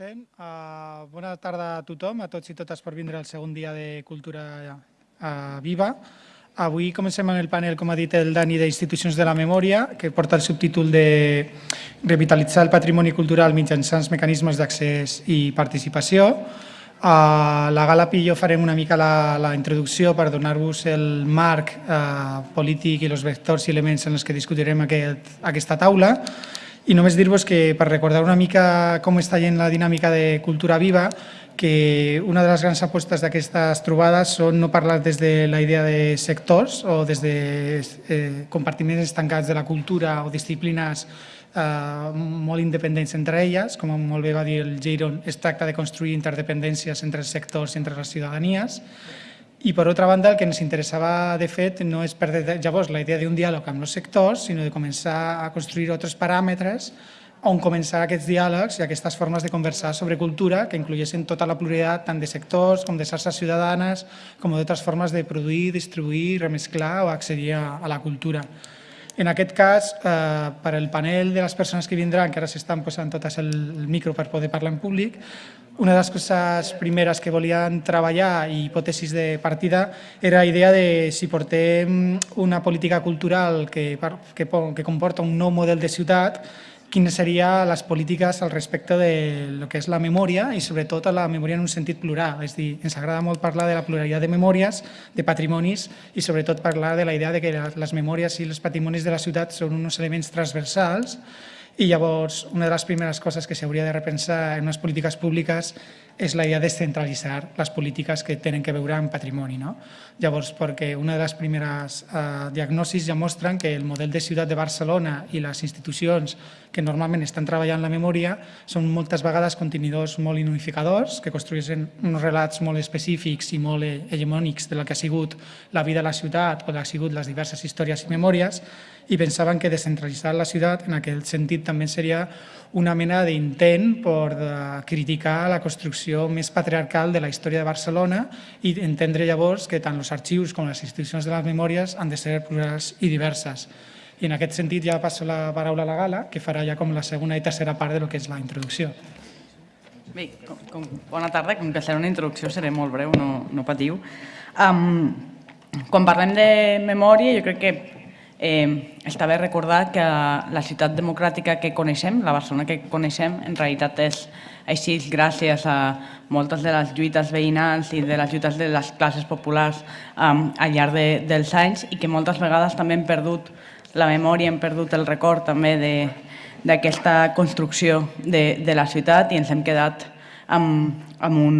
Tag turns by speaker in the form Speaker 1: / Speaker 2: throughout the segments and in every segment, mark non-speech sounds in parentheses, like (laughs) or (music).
Speaker 1: Comencem. Uh, bona tarda a tothom, a tots i totes per vindre al segon dia de Cultura uh, Viva. Avui comencem amb el panel, com ha dit el Dani, d'Institucions de la Memòria, que porta el subtítol de Revitalitzar el patrimoni cultural mitjançant mecanismes d'accés i participació. A la gala Pillo farem una mica la, la introducció per donar-vos el marc eh, polític i els vectors i elements en els que discutirem aquest, aquesta taula. I només dir-vos que, per recordar una mica com està gent la dinàmica de Cultura Viva, que una de les grans apostes d'aquestes trobades són no parlar des de la idea de sectors o des de eh, compartiments estancats de la cultura o disciplines eh, molt independents entre elles, com molt bé va dir el Jairon, es tracta de construir interdependències entre els sectors i entre les ciutadanies. I per altra banda, el que ens interessava de fet no és perdre llavors la idea d'un diàleg amb els sectors, sinó de començar a construir altres paràmetres on començar aquests diàlegs i aquestes formes de conversar sobre cultura que incloguessin tota la pluralitat tant de sectors com de xarxes ciutadanes com d'altres formes de produir, distribuir, remesclar o accedir a, a la cultura. En aquest cas, eh, per al panel de les persones que vindran, que ara s'estan posant totes el, micro per poder parlar en públic, una de les coses primeres que volien treballar i hipòtesis de partida era la idea de si portem una política cultural que, que, que comporta un nou model de ciutat, quines serien les polítiques al respecte de lo que és la memòria i sobretot la memòria en un sentit plural. És dir, ens agrada molt parlar de la pluralitat de memòries, de patrimonis i sobretot parlar de la idea de que les memòries i els patrimonis de la ciutat són uns elements transversals i llavors una de les primeres coses que s'hauria de repensar en unes polítiques públiques és la idea de centralitzar les polítiques que tenen que veure amb patrimoni. No? Llavors, perquè una de les primeres eh, diagnosis ja mostren que el model de ciutat de Barcelona i les institucions que normalment estan treballant la memòria són moltes vegades contenidors molt unificadors, que construeixen uns relats molt específics i molt hegemònics de la que ha sigut la vida de la ciutat o de ha sigut les diverses històries i memòries, i pensaven que descentralitzar la ciutat en aquell sentit també seria una mena d'intent per eh, criticar la construcció més patriarcal de la història de Barcelona i entendre llavors que tant els arxius com les institucions de les memòries han de ser plurals i diverses. I en aquest sentit ja passo la paraula a la Gala, que farà ja com la segona i tercera part de lo que és la introducció.
Speaker 2: Bé, com, com, bona tarda. Com que serà una introducció seré molt breu, no, no patiu. Um, quan parlem de memòria, jo crec que Eh, està bé recordar que la ciutat democràtica que coneixem, la Barcelona que coneixem, en realitat és així gràcies a moltes de les lluites veïnals i de les lluites de les classes populars um, al llarg de, dels anys i que moltes vegades també hem perdut la memòria, hem perdut el record també d'aquesta construcció de, de la ciutat i ens hem quedat amb, amb un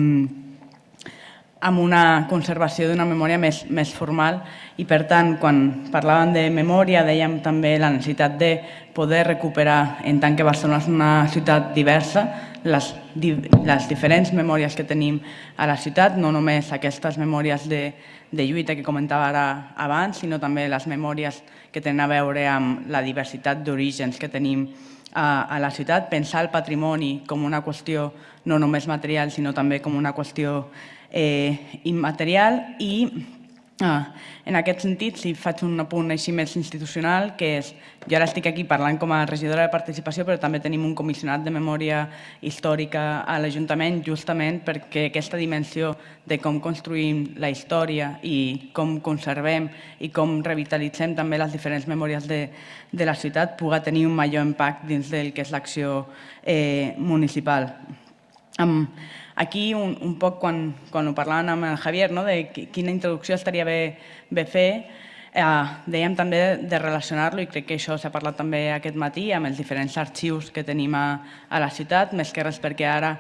Speaker 2: amb una conservació d'una memòria més, més formal. I per tant quan parlàvem de memòria dèiem també la necessitat de poder recuperar en tant que Barcelona és una ciutat diversa les, les diferents memòries que tenim a la ciutat, no només aquestes memòries de, de lluita que comentava ara abans, sinó també les memòries que tenen a veure amb la diversitat d'orígens que tenim a, a la ciutat, pensar el patrimoni com una qüestió no només material, sinó també com una qüestió eh, immaterial i en aquest sentit, si faig un apunt així més institucional, que és, jo ara estic aquí parlant com a regidora de participació, però també tenim un comissionat de memòria històrica a l'Ajuntament, justament perquè aquesta dimensió de com construïm la història i com conservem i com revitalitzem també les diferents memòries de, de la ciutat puga tenir un major impacte dins del que és l'acció eh, municipal. Um, Aquí, un, un poc, quan, quan ho parlàvem amb el Javier, no, de quina introducció estaria bé, bé fer, eh, dèiem també de relacionar-lo, i crec que això s'ha parlat també aquest matí, amb els diferents arxius que tenim a, a la ciutat, més que res perquè ara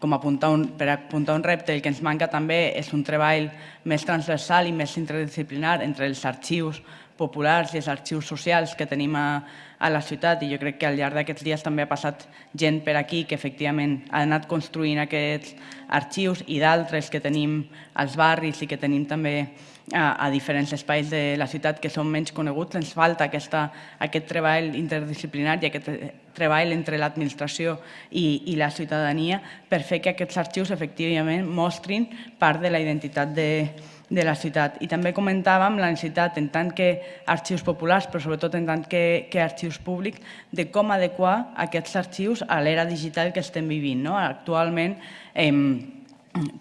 Speaker 2: com apuntar un, per apuntar un repte, el que ens manca també és un treball més transversal i més interdisciplinar entre els arxius populars i els arxius socials que tenim a, a la ciutat. I jo crec que al llarg d'aquests dies també ha passat gent per aquí que efectivament ha anat construint aquests arxius i d'altres que tenim als barris i que tenim també a, a diferents espais de la ciutat que són menys coneguts. Ens falta aquesta, aquest treball interdisciplinari, aquest treball entre l'administració i, i la ciutadania per fer que aquests arxius efectivament mostrin part de la identitat de, de la ciutat. I també comentàvem la necessitat, en tant que arxius populars, però sobretot en tant que, que arxius públics, de com adequar aquests arxius a l'era digital que estem vivint. No? Actualment, eh,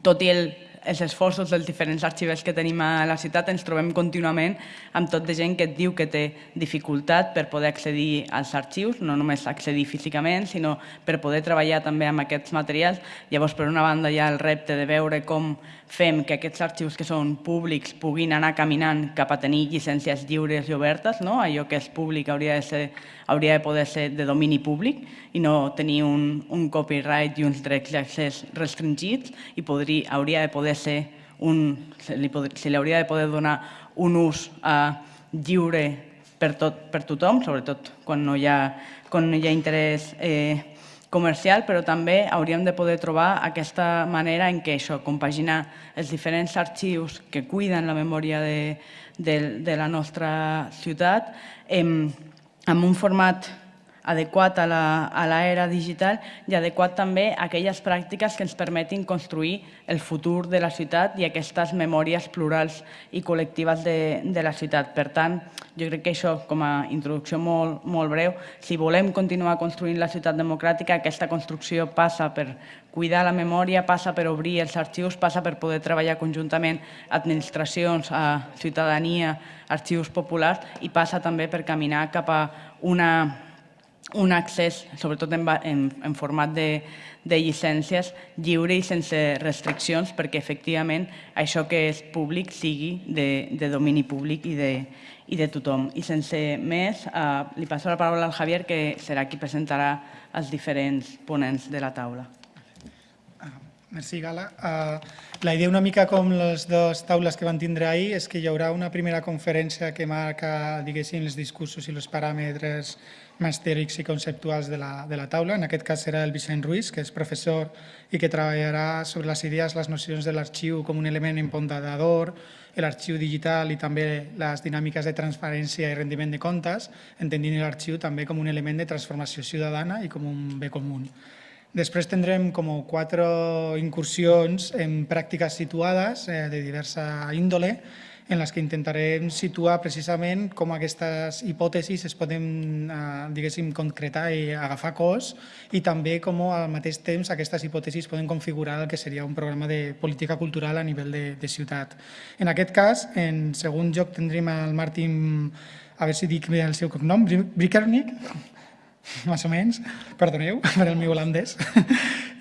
Speaker 2: tot i el, els esforços dels diferents arxivers que tenim a la ciutat ens trobem contínuament amb tot de gent que et diu que té dificultat per poder accedir als arxius, no només accedir físicament, sinó per poder treballar també amb aquests materials. Llavors, per una banda, hi ha el repte de veure com fem que aquests arxius que són públics puguin anar caminant cap a tenir llicències lliures i obertes, no? allò que és públic hauria de, ser, hauria de poder ser de domini públic i no tenir un, un copyright i uns drets d'accés restringits i podria, hauria de poder ser un, se li, hauria de poder donar un ús uh, lliure per, tot, per tothom, sobretot quan no hi ha, quan no hi ha interès eh, comercial, però també hauríem de poder trobar aquesta manera en què això, compaginar els diferents arxius que cuiden la memòria de, de, de la nostra ciutat em, amb un format adequat a l'era digital i adequat també a aquelles pràctiques que ens permetin construir el futur de la ciutat i aquestes memòries plurals i col·lectives de, de la ciutat. Per tant, jo crec que això, com a introducció molt, molt breu, si volem continuar construint la ciutat democràtica, aquesta construcció passa per cuidar la memòria, passa per obrir els arxius, passa per poder treballar conjuntament administracions, a ciutadania, arxius populars i passa també per caminar cap a una un accés, sobretot en, en, en format de, de llicències, lliure i sense restriccions, perquè efectivament això que és públic sigui de, de domini públic i de, i de tothom. I sense més, eh, li passo la paraula al Javier, que serà qui presentarà els diferents ponents de la taula.
Speaker 1: Merci, Gala. Uh, la idea una mica com les dues taules que van tindre ahir és que hi haurà una primera conferència que marca, diguéssim, els discursos i els paràmetres més teòrics i conceptuals de la, de la taula. En aquest cas serà el Vicent Ruiz, que és professor i que treballarà sobre les idees, les nocions de l'arxiu com un element empontador, l'arxiu digital i també les dinàmiques de transparència i rendiment de comptes, entendint l'arxiu també com un element de transformació ciutadana i com un bé comú. Després tindrem com quatre incursions en pràctiques situades eh, de diversa índole en les que intentarem situar precisament com aquestes hipòtesis es poden, eh, diguéssim, concretar i agafar cos i també com al mateix temps aquestes hipòtesis poden configurar el que seria un programa de política cultural a nivell de, de ciutat. En aquest cas, en segon lloc tindrem el Martin, a veure si dic bé el seu cognom, Brikernik, (laughs) más o menys, perdoneu (laughs) per el meu holandès.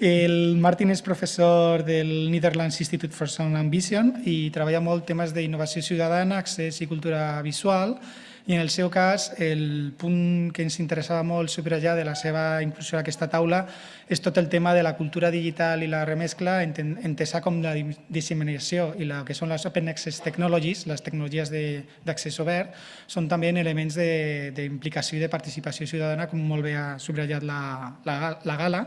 Speaker 1: El Martin és professor del Netherlands Institute for Sound Ambition i treballa molt temes d'innovació ciutadana, accés i cultura visual i en el seu cas, el punt que ens interessava molt subratllar de la seva inclusió a aquesta taula és tot el tema de la cultura digital i la remescla, entesa com la disseminació i la que són les Open Access Technologies, les tecnologies d'accés obert, són també elements d'implicació i de participació ciutadana, com molt bé ha subratllat la, la, la gala.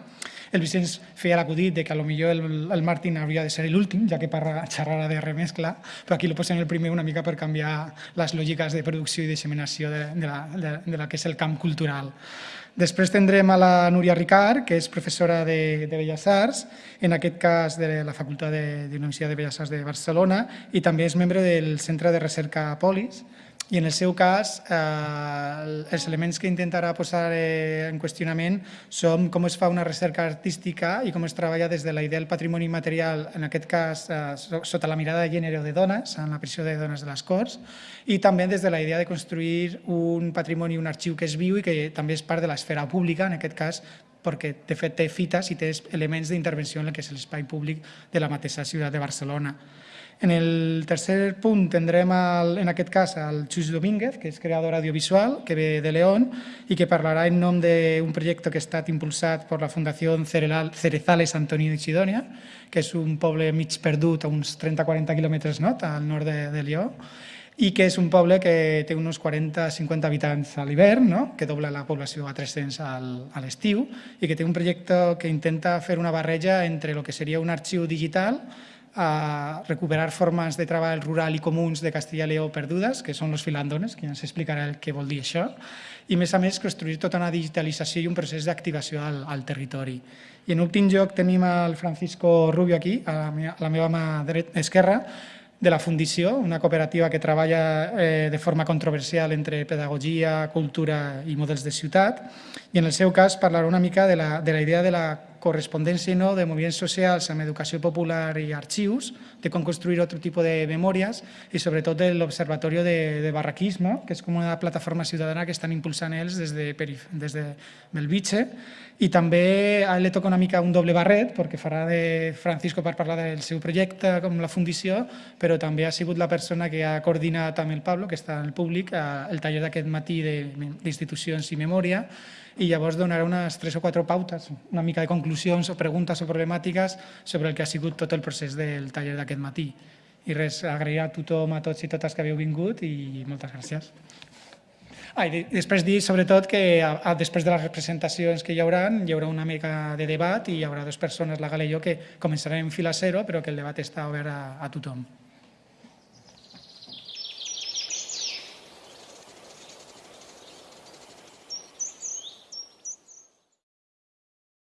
Speaker 1: El Vicenç feia l'acudit de que potser el, el Martin hauria de ser l'últim, ja que parla, xerrarà de remescla, però aquí lo posem el primer una mica per canviar les lògiques de producció i de disseminació de, de, la, de, de la que és el camp cultural. Després tindrem a la Núria Ricard, que és professora de, de Belles Arts, en aquest cas de la Facultat de, de Universitat de Belles Arts de Barcelona, i també és membre del Centre de Recerca Polis, i en el seu cas, eh, els elements que intentarà posar eh, en qüestionament són com es fa una recerca artística i com es treballa des de la idea del patrimoni material, en aquest cas eh, sota la mirada de gènere de dones, en la pressió de dones de les Corts, i també des de la idea de construir un patrimoni, un arxiu que és viu i que també és part de l'esfera pública, en aquest cas perquè de fet té fites i té elements d'intervenció en el que és l'espai públic de la mateixa ciutat de Barcelona. En el tercer punt tindrem el, en aquest cas el Xus Domínguez, que és creador audiovisual, que ve de León i que parlarà en nom d'un projecte que ha estat impulsat per la Fundació Cerezales Antonio de Sidonia, que és un poble mig perdut a uns 30-40 quilòmetres no? al nord de, de Lió, i que és un poble que té uns 40-50 habitants a l'hivern, no? que dobla la població a 300 al, a l'estiu, i que té un projecte que intenta fer una barreja entre el que seria un arxiu digital a recuperar formes de treball rural i comuns de Castilla i Lleó perdudes, que són els filandones, que ja ens explicarà el que vol dir això, i a més a més construir tota una digitalització i un procés d'activació al, al territori. I en últim lloc tenim el Francisco Rubio aquí, a la meva, a la meva mà dret, esquerra, de la Fundició, una cooperativa que treballa eh, de forma controversial entre pedagogia, cultura i models de ciutat. I en el seu cas parlarà una mica de la, de la idea de la correspondència no, de moviments socials amb educació popular i arxius, de com construir altre tipus de memòries i sobretot de l'Observatori de, de Barraquisme, que és com una plataforma ciutadana que estan impulsant ells des de, perif- des de Belvitge. I també li toca una mica un doble barret, perquè farà de Francisco per parlar del seu projecte com la Fundició, però també ha sigut la persona que ha coordinat amb el Pablo, que està en el públic, el taller d'aquest matí d'institucions i memòria, i llavors donarà unes tres o quatre pautes, una mica de conclusions o preguntes o problemàtiques sobre el que ha sigut tot el procés del taller d'aquest matí. I res, agrair a tothom, a tots i totes que havíeu vingut i moltes gràcies. Ah, i de- després dir, sobretot, que a, a, després de les representacions que hi haurà, hi haurà una mica de debat i hi haurà dues persones, la Gala i jo, que començarem en fila zero, però que el debat està obert a, a tothom.